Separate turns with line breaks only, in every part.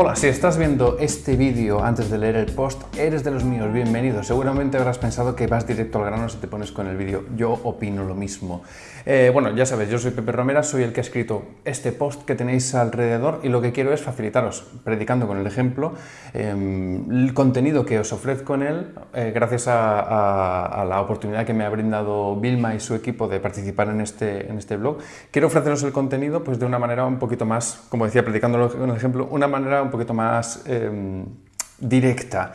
Hola, si estás viendo este vídeo antes de leer el post, eres de los míos, bienvenido. Seguramente habrás pensado que vas directo al grano si te pones con el vídeo. Yo opino lo mismo. Eh, bueno, ya sabes, yo soy Pepe Romera, soy el que ha escrito este post que tenéis alrededor y lo que quiero es facilitaros, predicando con el ejemplo, em, el contenido que os ofrezco en él, eh, gracias a, la oportunidad que me ha brindado Vilma y su equipo de participar en este, en este blog. Quiero ofreceros el contenido pues, de una manera un poquito más, como decía, predicando con el ejemplo, una manera un poquito más em, directa.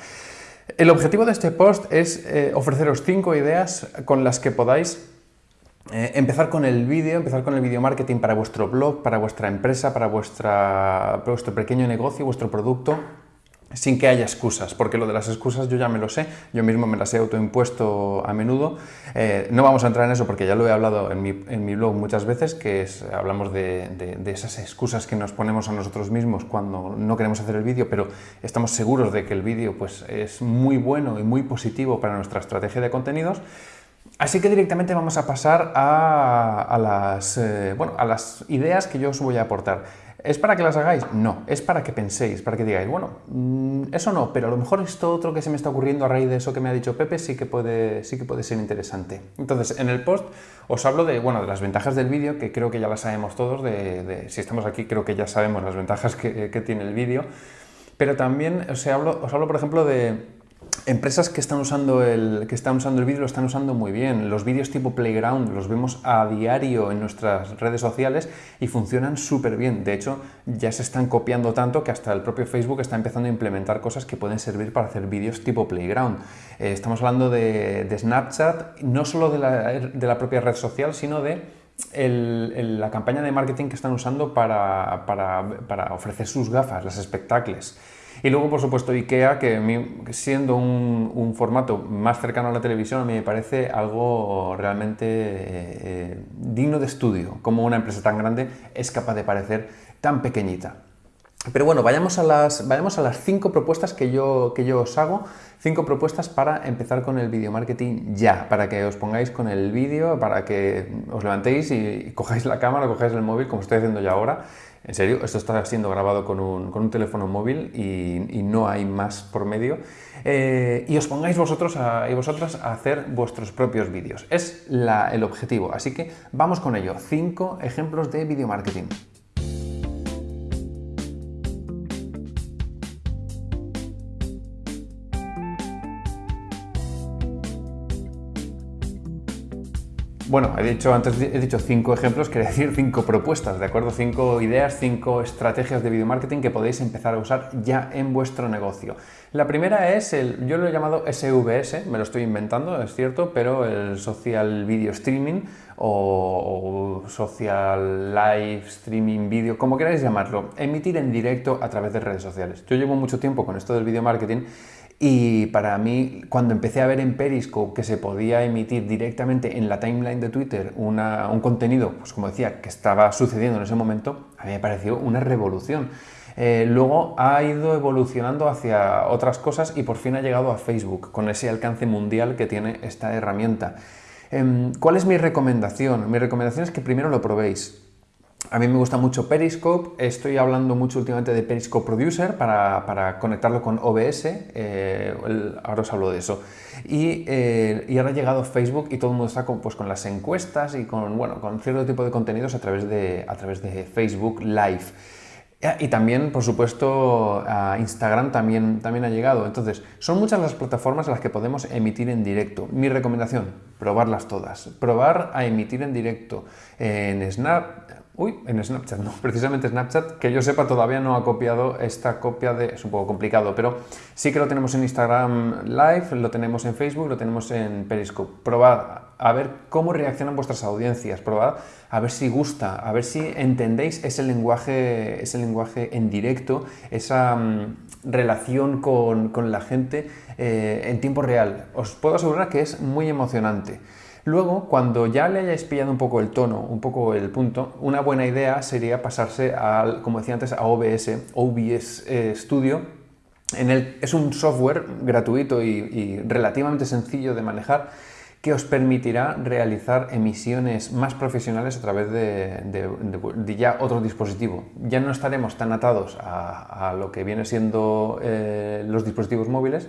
El objetivo de este post es eh, ofreceros cinco ideas con las que podáis eh, empezar con el vídeo, empezar con el video marketing para vuestro blog, para vuestra empresa, para, vuestro pequeño negocio, vuestro producto, sin que haya excusas, porque lo de las excusas yo ya me lo sé, yo mismo me las he autoimpuesto a menudo. Eh, no vamos a entrar en eso porque ya lo he hablado en mi, blog muchas veces, que es, hablamos de, esas excusas que nos ponemos a nosotros mismos cuando no queremos hacer el vídeo, pero estamos seguros de que el vídeo pues, es muy bueno y muy positivo para nuestra estrategia de contenidos. Así que directamente vamos a pasar a, las, eh, bueno, a las ideas que yo os voy a aportar. ¿Es para que las hagáis? No, es para que penséis, para que digáis, bueno, mm, eso no, pero a lo mejor esto otro que se me está ocurriendo a raíz de eso que me ha dicho Pepe sí que puede, sí que puede ser interesante. Entonces, en el post os hablo de, bueno, de las ventajas del vídeo, que creo que ya las sabemos todos, de, si estamos aquí creo que ya sabemos las ventajas que, que tiene el vídeo, pero también os hablo, os hablo, por ejemplo, de Empresas que están usando el, que están usando el vídeo lo están usando muy bien. Los vídeos tipo Playground los vemos a diario en nuestras redes sociales y funcionan súper bien. De hecho, ya se están copiando tanto que hasta el propio Facebook está empezando a implementar cosas que pueden servir para hacer vídeos tipo Playground. Eh, estamos hablando de, Snapchat, no solo de la, propia red social, sino de la campaña de marketing que están usando para, ofrecer sus gafas, las espectacles. Y luego, por supuesto, IKEA, que siendo un, formato más cercano a la televisión, a mí me parece algo realmente eh, eh, digno de estudio, como una empresa tan grande es capaz de parecer tan pequeñita. Pero bueno, vayamos a las, vayamos a las cinco propuestas que yo, que yo os hago, cinco propuestas para empezar con el video marketing ya, para que os pongáis con el vídeo, para que os levantéis y, cojáis la cámara, cojáis el móvil, como estoy haciendo ya ahora. En serio, esto está siendo grabado con un, teléfono móvil y, no hay más por medio. Eh, y os pongáis vosotros y vosotras a hacer vuestros propios vídeos. Es el objetivo, así que vamos con ello. Cinco ejemplos de video marketing. Bueno, he dicho antes he dicho cinco ejemplos, quería decir cinco propuestas, ¿de acuerdo? Cinco ideas, cinco estrategias de video marketing que podéis empezar a usar ya en vuestro negocio. La primera es el, yo lo he llamado SVS, me lo estoy inventando, es cierto, pero el Social Video Streaming o, Social Live Streaming Video, como queráis llamarlo, emitir en directo a través de redes sociales. Yo llevo mucho tiempo con esto del video marketing y para mí, cuando empecé a ver en Periscope que se podía emitir directamente en la timeline de Twitter un contenido, pues como decía, que estaba sucediendo en ese momento, a mí me pareció una revolución. Eh, luego ha ido evolucionando hacia otras cosas y por fin ha llegado a Facebook, con ese alcance mundial que tiene esta herramienta. Em, ¿Cuál es mi recomendación? Mi recomendación es que primero lo probéis. A mí me gusta mucho Periscope, estoy hablando mucho últimamente de Periscope Producer para, conectarlo con OBS, eh, ahora os hablo de eso. Eh, y, ahora ha llegado Facebook y todo el mundo está con, pues, con las encuestas y con, bueno, con cierto tipo de contenidos a través de, a través de Facebook Live. Y también, por supuesto, a Instagram también, también ha llegado. Entonces, son muchas las plataformas en las que podemos emitir en directo. Mi recomendación, probarlas todas. Probar a emitir en directo en Snap, Uy, en Snapchat, no, precisamente Snapchat, que yo sepa todavía no ha copiado esta copia de... es un poco complicado, pero sí que lo tenemos en Instagram Live, lo tenemos en Facebook, lo tenemos en Periscope. Probad a ver cómo reaccionan vuestras audiencias, probad a ver si gusta, a ver si entendéis ese lenguaje, ese lenguaje en directo, esa mm, relación con, la gente eh, en tiempo real. Os puedo asegurar que es muy emocionante. Luego, cuando ya le hayáis pillado un poco el tono, un poco el punto, una buena idea sería pasarse al, como decía antes, a OBS, OBS eh, Studio. En el, es un software gratuito y, relativamente sencillo de manejar que os permitirá realizar emisiones más profesionales a través de, ya otro dispositivo. Ya no estaremos tan atados a, lo que viene siendo eh, los dispositivos móviles,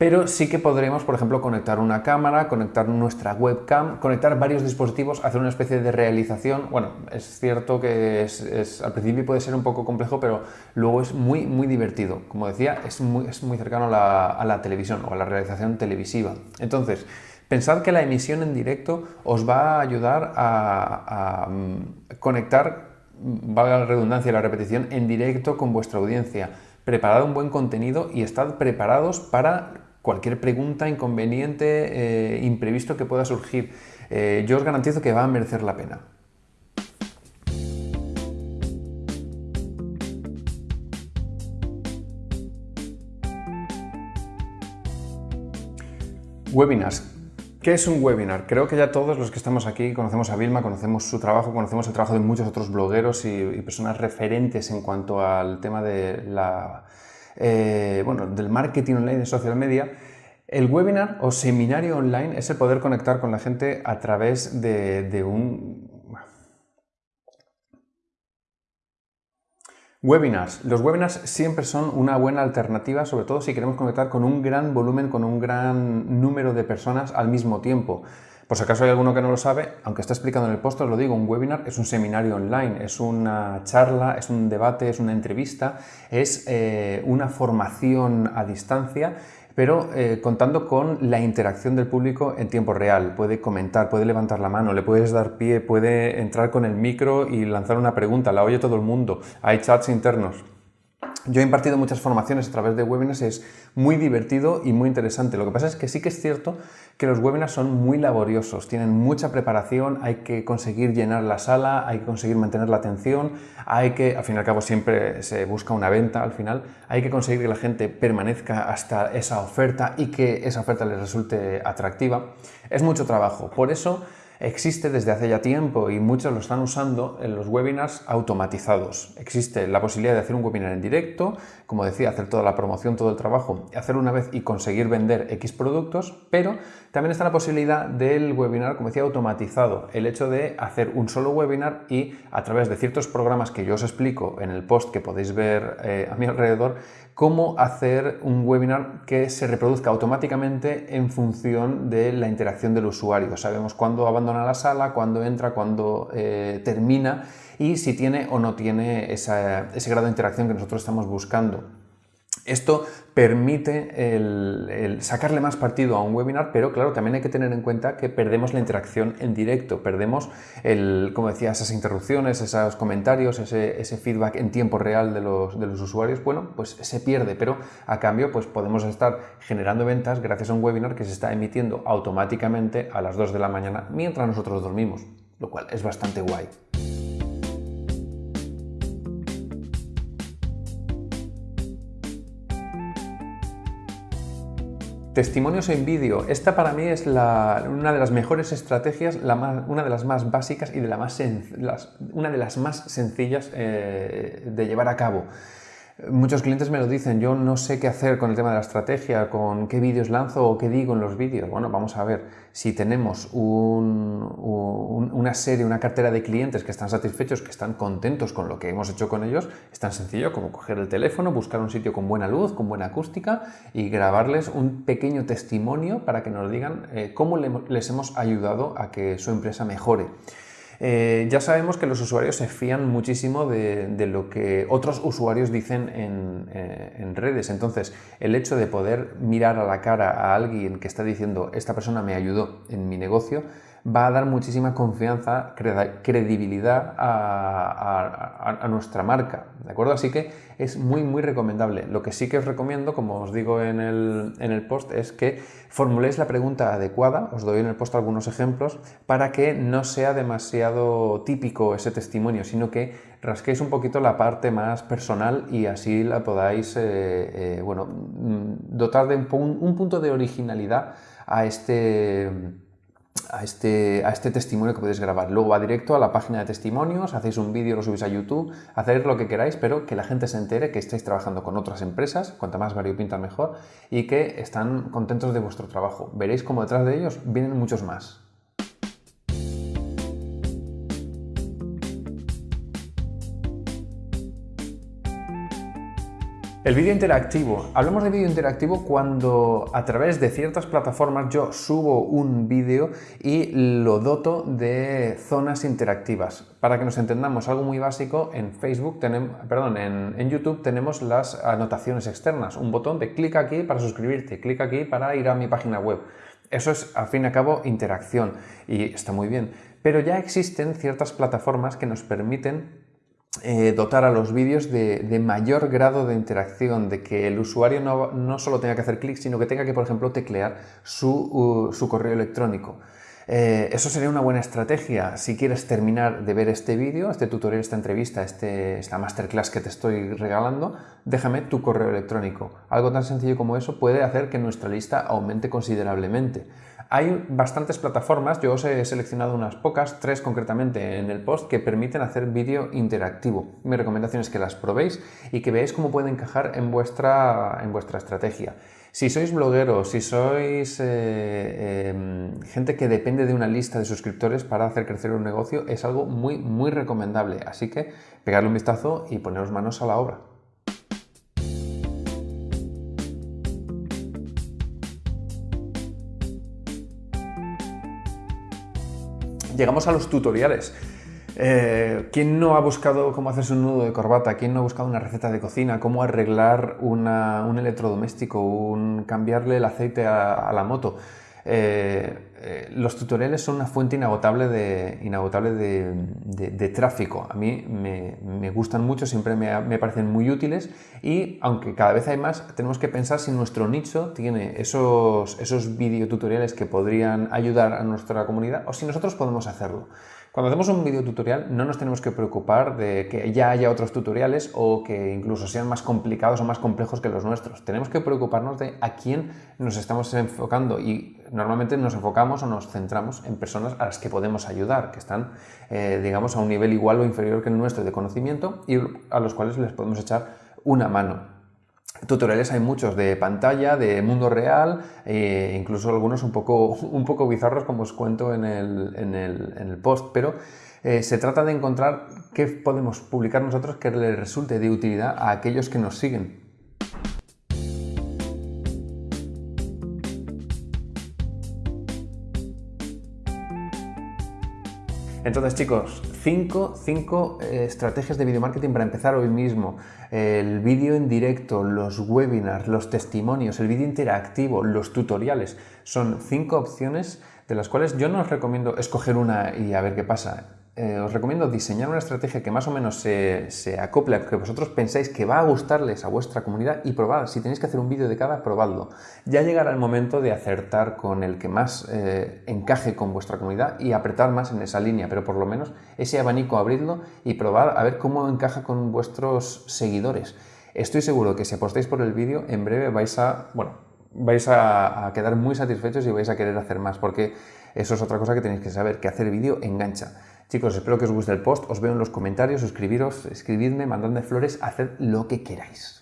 pero sí que podremos, por ejemplo, conectar una cámara, conectar nuestra webcam, conectar varios dispositivos, hacer una especie de realización. Bueno, es cierto que es, al principio puede ser un poco complejo, pero luego es muy, muy divertido. Como decía, es muy, es muy cercano a la, televisión o a la realización televisiva. Entonces, pensad que la emisión en directo os va a ayudar a, a mm, conectar, valga la redundancia y la repetición, en directo con vuestra audiencia. Preparad un buen contenido y estad preparados para cualquier pregunta, inconveniente, eh, imprevisto que pueda surgir. Eh, yo os garantizo que va a merecer la pena. Webinars. ¿Qué es un webinar? Creo que ya todos los que estamos aquí conocemos a Vilma, conocemos su trabajo, conocemos el trabajo de muchos otros blogueros y personas referentes en cuanto al tema de la eh, bueno, del marketing online de social media, el webinar o seminario online es el poder conectar con la gente a través de, un... Webinars. Los webinars siempre son una buena alternativa, sobre todo si queremos conectar con un gran volumen, con un gran número de personas al mismo tiempo. Por si acaso hay alguno que no lo sabe, aunque está explicando en el post, os lo digo, un webinar es un seminario online, es una charla, es un debate, es una entrevista, es eh, una formación a distancia pero eh, contando con la interacción del público en tiempo real. Puede comentar, puede levantar la mano, le puedes dar pie, puede entrar con el micro y lanzar una pregunta, la oye todo el mundo, hay chats internos. Yo he impartido muchas formaciones a través de webinars, es muy divertido y muy interesante. Lo que pasa es que sí que es cierto que los webinars son muy laboriosos, tienen mucha preparación, hay que conseguir llenar la sala, hay que conseguir mantener la atención, hay que, al fin y al cabo siempre se busca una venta al final, hay que conseguir que la gente permanezca hasta esa oferta y que esa oferta les resulte atractiva. Es mucho trabajo, por eso existe desde hace ya tiempo y muchos lo están usando en los webinars automatizados. Existe la posibilidad de hacer un webinar en directo, como decía, hacer toda la promoción, todo el trabajo, hacerlo una vez y conseguir vender X productos, pero también está la posibilidad del webinar, como decía, automatizado. El hecho de hacer un solo webinar y a través de ciertos programas que yo os explico en el post que podéis ver eh, a mi alrededor, cómo hacer un webinar que se reproduzca automáticamente en función de la interacción del usuario. Sabemos cuándo abandona la sala, cuándo entra, cuándo eh, termina y si tiene o no tiene ese grado de interacción que nosotros estamos buscando. Esto permite sacarle más partido a un webinar, pero claro, también hay que tener en cuenta que perdemos la interacción en directo, perdemos, el, como decía, esas interrupciones, esos comentarios, ese, feedback en tiempo real de los, de los, usuarios, bueno, pues se pierde, pero a cambio pues podemos estar generando ventas gracias a un webinar que se está emitiendo automáticamente a las 2 de la mañana mientras nosotros dormimos, lo cual es bastante guay. Testimonios en vídeo. Esta para mí es una de las mejores estrategias, una de las más básicas y de la más una de las más sencillas eh, de llevar a cabo. Muchos clientes me lo dicen, yo no sé qué hacer con el tema de la estrategia, con qué vídeos lanzo o qué digo en los vídeos. Bueno, vamos a ver, si tenemos una serie, una cartera de clientes que están satisfechos, que están contentos con lo que hemos hecho con ellos, es tan sencillo como coger el teléfono, buscar un sitio con buena luz, con buena acústica y grabarles un pequeño testimonio para que nos digan eh, cómo les hemos ayudado a que su empresa mejore. Eh, ya sabemos que los usuarios se fían muchísimo de, lo que otros usuarios dicen eh, en, redes. Entonces, el hecho de poder mirar a la cara a alguien que está diciendo esta persona me ayudó en mi negocio, va a dar muchísima confianza, credibilidad a, nuestra marca, ¿de acuerdo? Así que es muy, muy recomendable. Lo que sí que os recomiendo, como os digo en el, en el post, es que formuléis la pregunta adecuada, os doy en el post algunos ejemplos, para que no sea demasiado típico ese testimonio, sino que rasquéis un poquito la parte más personal y así la podáis, eh, eh, bueno, mm, dotar de un punto de originalidad a este a este, a este testimonio que podéis grabar. Luego va directo a la página de testimonios, hacéis un vídeo, lo subís a YouTube, hacéis lo que queráis, pero que la gente se entere que estáis trabajando con otras empresas, cuanta más variopinta mejor, y que están contentos de vuestro trabajo. Veréis como detrás de ellos vienen muchos más. El vídeo interactivo. Hablemos de vídeo interactivo cuando a través de ciertas plataformas yo subo un vídeo y lo doto de zonas interactivas. Para que nos entendamos algo muy básico, en Facebook tenemos, perdón, en, YouTube tenemos las anotaciones externas, un botón de clic aquí para suscribirte, clic aquí para ir a mi página web. Eso es, al fin y al cabo, interacción y está muy bien. Pero ya existen ciertas plataformas que nos permiten eh, dotar a los vídeos de, mayor grado de interacción, de que el usuario no, solo tenga que hacer clic, sino que tenga que, por ejemplo, teclear su, correo electrónico. Eh, eso sería una buena estrategia si quieres terminar de ver este vídeo, este tutorial, esta entrevista, este, esta masterclass que te estoy regalando, déjame tu correo electrónico. Algo tan sencillo como eso puede hacer que nuestra lista aumente considerablemente. Hay bastantes plataformas, yo os he seleccionado unas pocas, tres concretamente en el post, que permiten hacer vídeo interactivo. Mi recomendación es que las probéis y que veáis cómo puede encajar en vuestra, en vuestra estrategia. Si sois blogueros, si sois eh, em, gente que depende de una lista de suscriptores para hacer crecer un negocio, es algo muy, muy recomendable. Así que pegadle un vistazo y poneros manos a la obra. Llegamos a los tutoriales. Eh, ¿Quién no ha buscado cómo hacerse un nudo de corbata? ¿Quién no ha buscado una receta de cocina? ¿Cómo arreglar un electrodoméstico? Cambiarle el aceite a la moto? Eh, eh, los tutoriales son una fuente inagotable de, inagotable de, tráfico. A mí me, gustan mucho, siempre me, parecen muy útiles y aunque cada vez hay más, tenemos que pensar si nuestro nicho tiene esos, esos videotutoriales que podrían ayudar a nuestra comunidad o si nosotros podemos hacerlo. Cuando hacemos un video tutorial no nos tenemos que preocupar de que ya haya otros tutoriales o que incluso sean más complicados o más complejos que los nuestros. Tenemos que preocuparnos de a quién nos estamos enfocando y normalmente nos enfocamos o nos centramos en personas a las que podemos ayudar, que están, eh, digamos, a un nivel igual o inferior que el nuestro de conocimiento y a los cuales les podemos echar una mano. Tutoriales hay muchos de pantalla, de mundo real, e incluso algunos un poco, un poco bizarros como os cuento en el, post, pero eh, se trata de encontrar qué podemos publicar nosotros que le resulte de utilidad a aquellos que nos siguen. Entonces, chicos, cinco, eh, estrategias de video marketing para empezar hoy mismo. El vídeo en directo, los webinars, los testimonios, el vídeo interactivo, los tutoriales. Son cinco opciones de las cuales yo no os recomiendo escoger una y a ver qué pasa. Eh, os recomiendo diseñar una estrategia que más o menos se, acople a que vosotros pensáis que va a gustarles a vuestra comunidad y probad. Si tenéis que hacer un vídeo de cada, probadlo. Ya llegará el momento de acertar con el que más eh, encaje con vuestra comunidad y apretar más en esa línea, pero por lo menos ese abanico abridlo y probad a ver cómo encaja con vuestros seguidores. Estoy seguro que si apostáis por el vídeo, en breve vais a, bueno, vais a quedar muy satisfechos y vais a querer hacer más, porque eso es otra cosa que tenéis que saber, que hacer vídeo engancha. Chicos, espero que os guste el post, os veo en los comentarios, suscribiros, escribidme, mandadme flores, haced lo que queráis.